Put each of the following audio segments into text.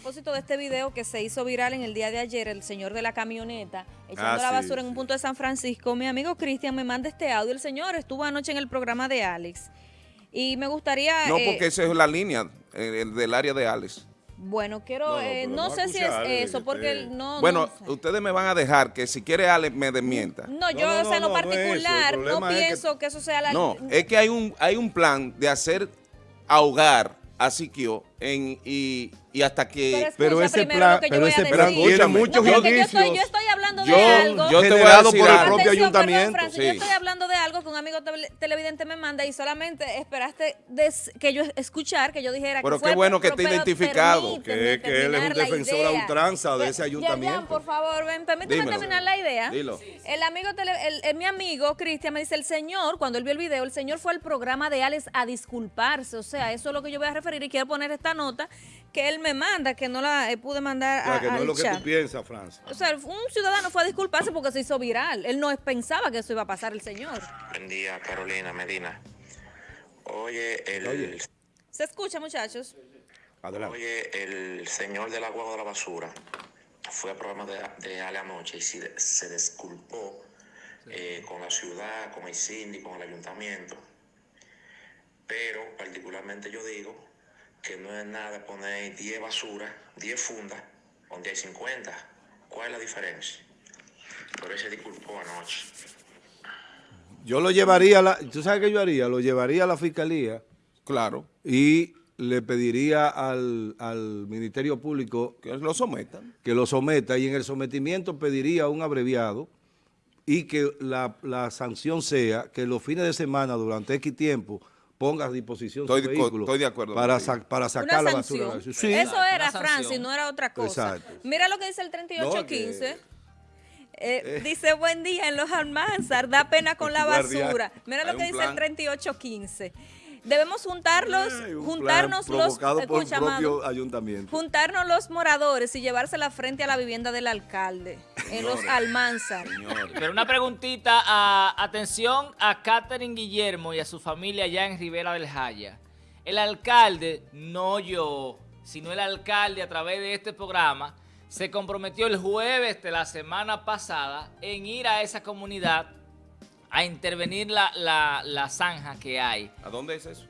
propósito de este video que se hizo viral en el día de ayer, el señor de la camioneta echando Ah, la sí, basura en un punto de San Francisco, mi amigo Cristian me manda este audio. El señor estuvo anoche en el programa de Alex y me gustaría... No, eh, porque esa es la línea eh, el del área de Alex. Bueno, quiero... No, no, eh, no sé si es eh, eso, que porque él no... bueno, no sé. ustedes me van a dejar que si quiere Alex me desmienta. No, yo, no, o sea, en no, lo particular, no, problema es que- pienso que... eso sea la... No, es que hay un, hay un plan de hacer ahogar a Siquio en, y, y hasta que... Pero, Pero ese plan- pero ese plan tiene muchos indicios yo estoy hablando Yo- de algo. yo te voy a decir por el algo. propio Atención, perdón, ayuntamiento. Francis, Sí. Yo estoy hablando de algo que un amigo tele- televidente me manda y solamente esperaste des- que yo escuchar, que yo dijera Pero que fue qué bueno que esté pero identificado. Que- que él es un defensor a ultranza de ese ayuntamiento. por favor, ven, permíteme Dímelo. terminar la idea. Dilo. El amigo, tele- el, el- mi amigo Cristian me dice, el señor, cuando él vio el video, el señor fue al programa de Alex a disculparse. O sea, eso es lo que yo voy a referir y quiero poner esta nota que él me manda, que no la eh, pude mandar O sea, a, que no es lo que tú piensas, Francia. O sea, un ciudadano fue a disculparse porque se hizo viral. Él no pensaba que eso iba a pasar el señor. Buen día, Carolina Medina. Oye, el, Oye. ¿Se escucha, muchachos? Adelante. oye, el señor del agua de la basura fue al programa de, de Ale anoche y se, se disculpó eh, con la ciudad, con el síndico, con el ayuntamiento. Pero particularmente yo digo que no es nada poner 10 basuras, 10 fundas, donde hay 50. ¿Cuál es la diferencia? Por eso se disculpó anoche. Yo lo llevaría, a la, ¿tú sabes qué yo haría? Lo llevaría a la fiscalía Claro, y le pediría al, al Ministerio Público que lo sometan. que lo someta y en el sometimiento pediría un abreviado y que la, la sanción sea que los fines de semana durante X tiempo ponga a disposición Estoy su de- vehículo estoy de acuerdo para, contigo. sa- para sacar la basura. Sí. Eso era. Francis, no era otra cosa. Exacto. Mira lo que dice el 3815. No, Eh, dice buen día en los Almanzar, da pena con la basura. Mira lo que dice plan. el 3815. Debemos juntarlos, Ay, juntarnos plan los, por propio ayuntamiento. juntarnos los moradores y llevársela frente a la vivienda del alcalde en los Almanzar. Señores. Pero una preguntita, a, atención a Catherine Guillermo y a su familia allá en Rivera del Jaya. El alcalde, no yo, sino el alcalde a través de este programa, se comprometió el jueves de la semana pasada en ir a esa comunidad a intervenir la, la, la zanja que hay ¿A dónde es eso?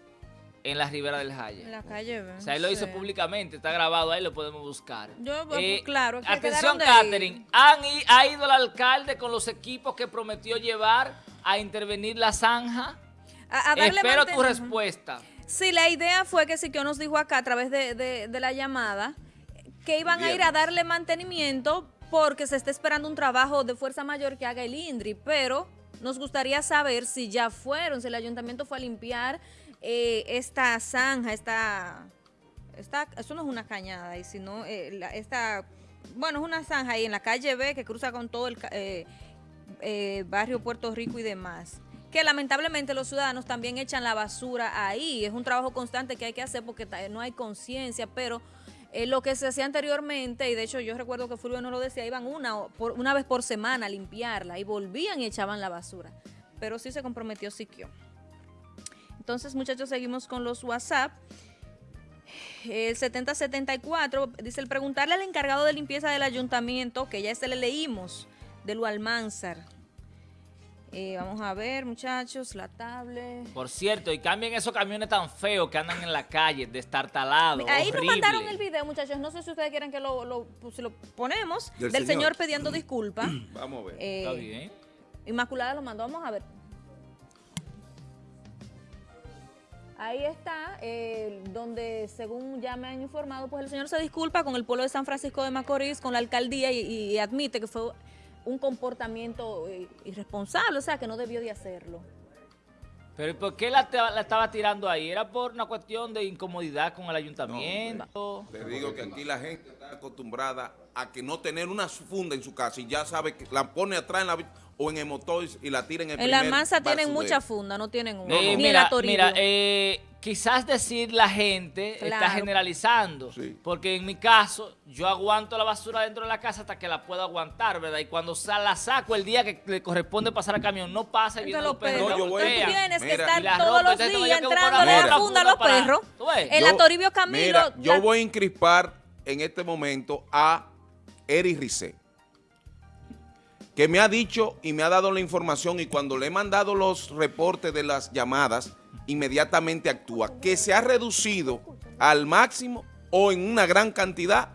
en la Ribera del En Jaya. la calle, O sea, él lo hizo sí. públicamente, está grabado ahí, lo podemos buscar. Yo, bueno, claro, que Atención, Catherine. ¿Han ¿Ha ido el alcalde con los equipos que prometió llevar a intervenir la zanja? A, a darle Espero tu respuesta. Sí, la idea fue que Siquio nos dijo acá a través de, de- de la llamada que iban a ir a darle mantenimiento porque se está esperando un trabajo de fuerza mayor que haga el INDRI, pero nos gustaría saber si ya fueron, si el ayuntamiento fue a limpiar eh, esta zanja, esta, esta, eso no es una cañada, y sino eh, la- esta, bueno, es una zanja ahí en la calle B que cruza con todo el eh, barrio Puerto Rico y demás. Que lamentablemente los ciudadanos también echan la basura ahí. Es un trabajo constante que hay que hacer porque no hay conciencia, pero eh, lo que se hacía anteriormente, y de hecho yo recuerdo que Fulvio no lo decía, iban una, una vez por semana a limpiarla y volvían y echaban la basura. Pero sí se comprometió Siquio. Entonces, muchachos, seguimos con los WhatsApp. El 7074 dice el preguntarle al encargado de limpieza del ayuntamiento, que ya se le leímos, de lo Almanzar. Eh, vamos a ver, muchachos, la tablet. Por cierto, y cambien esos camiones tan feos que andan en la calle, destartalados, Ahí nos horrible. mandaron el video, muchachos. No sé si ustedes quieren que lo, lo, pues, si lo ponemos. Del, Del señor. señor. pidiendo disculpas. Vamos a ver. Eh, Está bien. Inmaculada lo mandó, vamos a ver. Ahí está, eh, donde según ya me han informado, pues el señor se disculpa con el pueblo de San Francisco de Macorís, con la alcaldía y, y admite que fue un comportamiento eh, irresponsable, o sea, que no debió de hacerlo. Pero ¿y ¿por qué la, estaba tirando ahí? ¿Era por una cuestión de incomodidad con el ayuntamiento? Te digo que aquí la gente está acostumbrada a que no tener una funda en su casa y ya sabe que la pone atrás en la, o en el motor y la tira en el En la Almanza tienen basurero. mucha funda, no tienen una. Eh, Ni en mira, mira eh, quizás decir la gente está generalizando, Sí. porque en mi caso yo aguanto la basura dentro de la casa hasta que la puedo aguantar, ¿verdad? Y cuando la saco el día que le corresponde pasar al camión, no pasa y vienen los perros. No, yo voy- Entonces tú tienes que Mira. estar Y la todos los días que una a la Mira. funda a los para- perros. ¿Tú ves? En la Yo- Toribio Camilo. Mira, yo la- voy a encrispar en este momento a Eri Rizé, que me ha dicho y me ha dado la información y cuando le he mandado los reportes de las llamadas, inmediatamente actúa, que se ha reducido al máximo o en una gran cantidad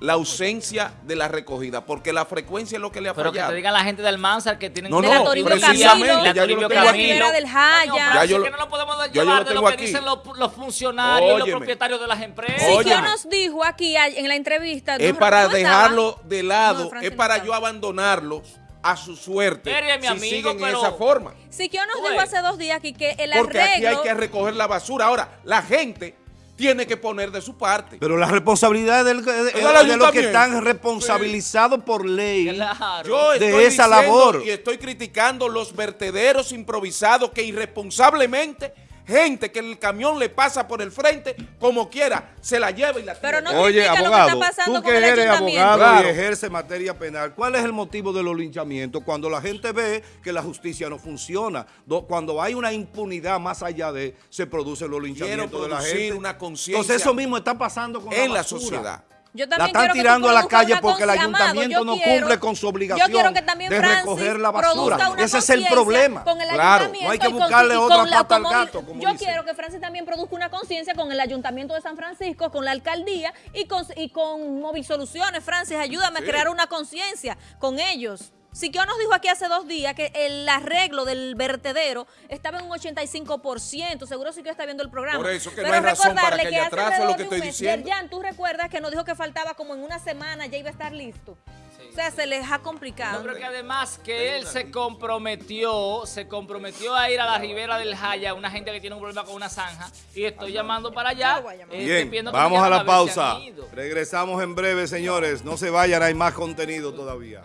la ausencia de la recogida, porque la frecuencia es lo que le ha Pero que fallado. te digan la gente del Mansar que tienen No, de no, la Toribio precisamente, Camilo, ya yo lo Toribio tengo de la aquí. Ribera del Jaya. Coño, pero Ya yo lo- que no lo podemos ya yo llevar lo de lo que aquí. dicen los, los funcionarios, los Óyeme. propietarios de las empresas. Siquio Óyeme. nos dijo aquí en la entrevista. es no- para no dejarlo de No, lado, Francis es no para yo abandonarlos a su suerte Eri es mi si amigo, siguen en esa forma. Siquio nos Oye. dijo hace dos días aquí que el Porque aquí hay arreglo... que recoger la basura. Ahora, la gente tiene que poner de su parte. Pero la responsabilidad del- de, de- los que están responsabilizados por ley. Claro. Yo de esa labor. y estoy criticando los vertederos improvisados que irresponsablemente gente que el camión le pasa por el frente como quiera se la lleva y la tira. Pero no Oye, critica lo que abogado, está pasando tú con que el eres ayuntamiento. abogado Claro. y ejerce materia penal, ¿cuál es el motivo de los linchamientos? Cuando la gente ve que la justicia no funciona, do- cuando hay una impunidad más allá de, se producen los linchamientos de la gente. una conciencia Entonces eso mismo está pasando con en la sociedad. Yo La están quiero que tú tirando a la calle porque el ayuntamiento yo no quiero- cumple con su obligación yo que también de Francis recoger la basura. produzca una Ese es el problema. con el Claro, ayuntamiento no hay que y con- buscarle otra con la- pata al gato, como Yo dicen. quiero que Francis también produzca una conciencia con el ayuntamiento de San Francisco, con la alcaldía y con, y con Móvil Soluciones. Francis, ayúdame a crear una conciencia con ellos. Siquio nos dijo aquí hace dos días que el arreglo del vertedero estaba en un 85%. Seguro Siquio está viendo el programa. Por eso que no Pero hay razón para recordarle que haya hace atraso, es lo alrededor que de un estoy mes, diciendo. Yerjan, tú recuerdas que nos dijo que faltaba como en una semana ya iba a estar listo. o sea, se les ha complicado. Yo creo que además que él se comprometió, se comprometió a ir a la ribera del Jaya, una gente que tiene un problema con una zanja, y estoy llamando para allá. Eh, Bien, que vamos a la pausa. Regresamos en breve, señores. No se vayan, hay más contenido todavía.